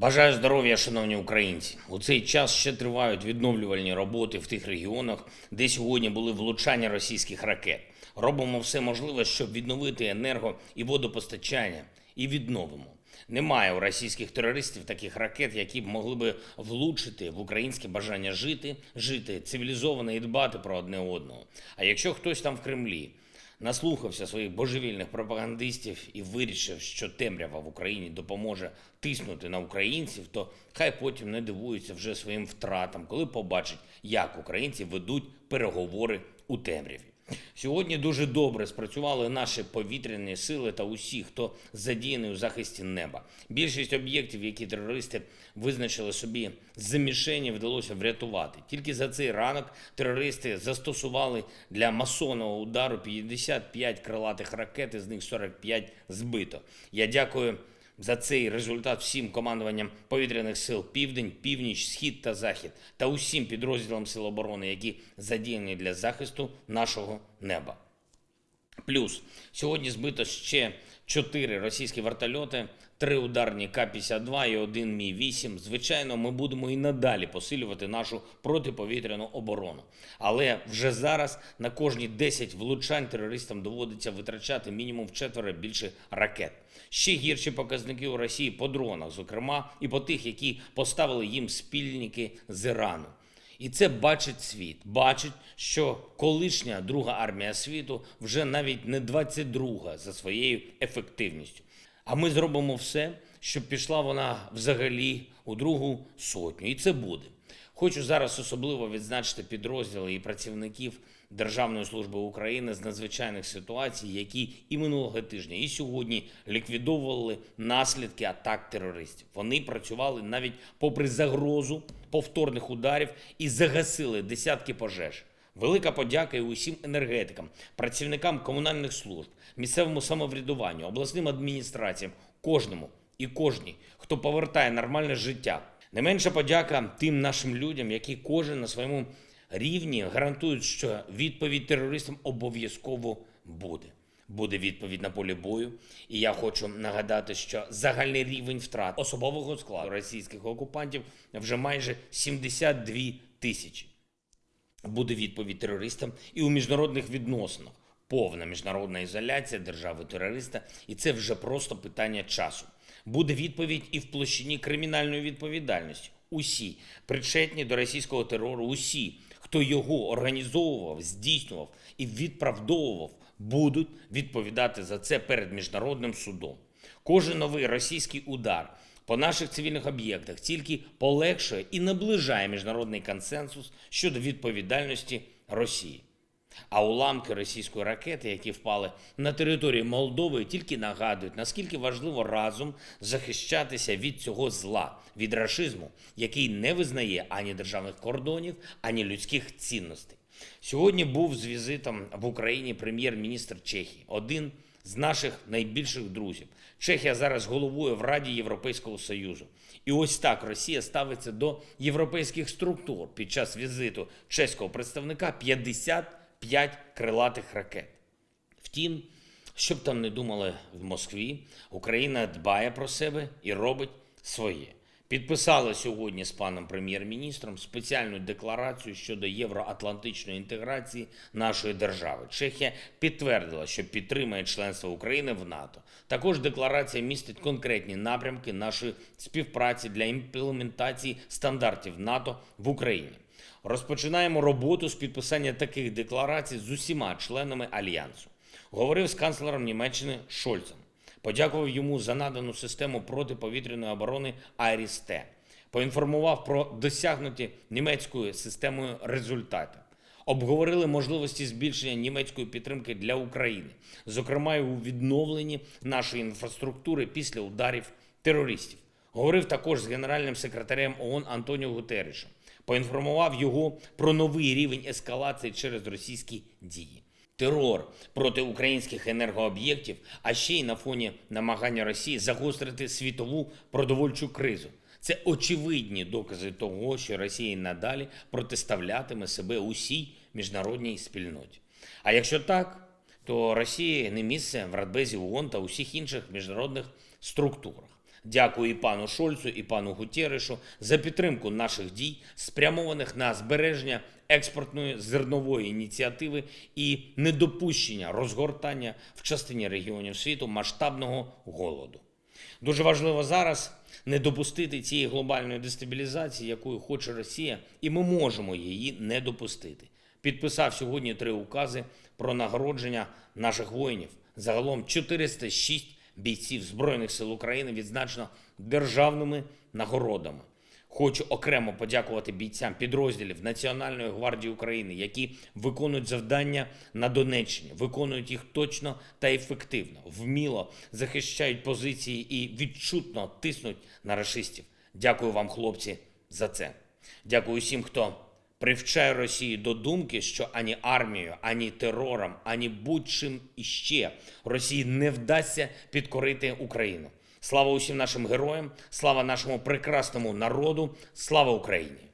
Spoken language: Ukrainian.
Бажаю здоров'я, шановні українці. У цей час ще тривають відновлювальні роботи в тих регіонах, де сьогодні були влучання російських ракет. Робимо все можливе, щоб відновити енерго і водопостачання, і відновимо. Немає у російських терористів таких ракет, які б могли би влучити в українське бажання жити, жити цивілізовано і дбати про одне одного. А якщо хтось там в Кремлі наслухався своїх божевільних пропагандистів і вирішив, що темрява в Україні допоможе тиснути на українців, то хай потім не дивується вже своїм втратам, коли побачить, як українці ведуть переговори у темряві. Сьогодні дуже добре спрацювали наші повітряні сили та усі, хто задіяний у захисті неба. Більшість об'єктів, які терористи визначили собі за мішені, вдалося врятувати. Тільки за цей ранок терористи застосували для масонного удару 55 крилатих ракет, із них 45 збито. Я дякую за цей результат всім командуванням повітряних сил Південь, Північ, Схід та Захід та усім підрозділам Сил оборони, які задіяні для захисту нашого неба. Плюс сьогодні збито ще чотири російські вертольоти, три ударні К-52 і один Мі-8. Звичайно, ми будемо і надалі посилювати нашу протиповітряну оборону. Але вже зараз на кожні 10 влучань терористам доводиться витрачати мінімум четверо більше ракет. Ще гірші показники у Росії по дронах, зокрема, і по тих, які поставили їм спільники з Ірану. І це бачить світ. Бачить, що колишня друга армія світу вже навіть не 22 за своєю ефективністю. А ми зробимо все, щоб пішла вона взагалі у другу сотню. І це буде. Хочу зараз особливо відзначити підрозділи і працівників Державної служби України з надзвичайних ситуацій, які і минулого тижня, і сьогодні ліквідовували наслідки атак терористів. Вони працювали навіть попри загрозу повторних ударів і загасили десятки пожеж. Велика подяка і усім енергетикам, працівникам комунальних служб, місцевому самоврядуванню, обласним адміністраціям, кожному і кожній, хто повертає нормальне життя. Не менша подяка тим нашим людям, які кожен на своєму рівні гарантують, що відповідь терористам обов'язково буде. Буде відповідь на полі бою. І я хочу нагадати, що загальний рівень втрат особового складу російських окупантів вже майже 72 тисячі. Буде відповідь терористам і у міжнародних відносинах. Повна міжнародна ізоляція держави-терориста, і це вже просто питання часу. Буде відповідь і в площині кримінальної відповідальності. Усі причетні до російського терору, усі, хто його організовував, здійснював і відправдовував, будуть відповідати за це перед міжнародним судом. Кожен новий російський удар по наших цивільних об'єктах тільки полегшує і наближає міжнародний консенсус щодо відповідальності Росії. А уламки російської ракети, які впали на території Молдови, тільки нагадують, наскільки важливо разом захищатися від цього зла, від рашизму, який не визнає ані державних кордонів, ані людських цінностей. Сьогодні був з візитом в Україні прем'єр-міністр Чехії, один з наших найбільших друзів. Чехія зараз головує в Раді Європейського Союзу. І ось так Росія ставиться до європейських структур під час візиту чеського представника 55 крилатих ракет. Втім, що б там не думали в Москві, Україна дбає про себе і робить своє. Підписали сьогодні з паном прем'єр-міністром спеціальну декларацію щодо євроатлантичної інтеграції нашої держави. Чехія підтвердила, що підтримує членство України в НАТО. Також декларація містить конкретні напрямки нашої співпраці для імплементації стандартів НАТО в Україні. Розпочинаємо роботу з підписання таких декларацій з усіма членами альянсу. Говорив з канцлером Німеччини Шольцем. Подякував йому за надану систему протиповітряної оборони Айріс-Т. Поінформував про досягнуті німецькою системою результати. Обговорили можливості збільшення німецької підтримки для України, зокрема і у відновленні нашої інфраструктури після ударів терористів. Говорив також з генеральним секретарем ООН Антоніо Гутерішем. Поінформував його про новий рівень ескалації через російські дії терор проти українських енергооб'єктів, а ще й на фоні намагання Росії загострити світову продовольчу кризу. Це очевидні докази того, що Росія надалі протиставлятиме себе усій міжнародній спільноті. А якщо так, то Росії не місце в Радбезі ООН та усіх інших міжнародних структурах. Дякую і пану Шольцу, і пану Гутєришу за підтримку наших дій, спрямованих на збереження експортної зернової ініціативи і недопущення розгортання в частині регіонів світу масштабного голоду. Дуже важливо зараз не допустити цієї глобальної дестабілізації, якою хоче Росія, і ми можемо її не допустити. Підписав сьогодні три укази про нагородження наших воїнів. Загалом 406 бійців Збройних сил України відзначено державними нагородами. Хочу окремо подякувати бійцям підрозділів Національної гвардії України, які виконують завдання на Донеччині, виконують їх точно та ефективно, вміло захищають позиції і відчутно тиснуть на рашистів. Дякую вам, хлопці, за це. Дякую всім, хто привчає Росію до думки, що ані армією, ані терором, ані будь-чим іще Росії не вдасться підкорити Україну. Слава усім нашим героям, слава нашому прекрасному народу, слава Україні!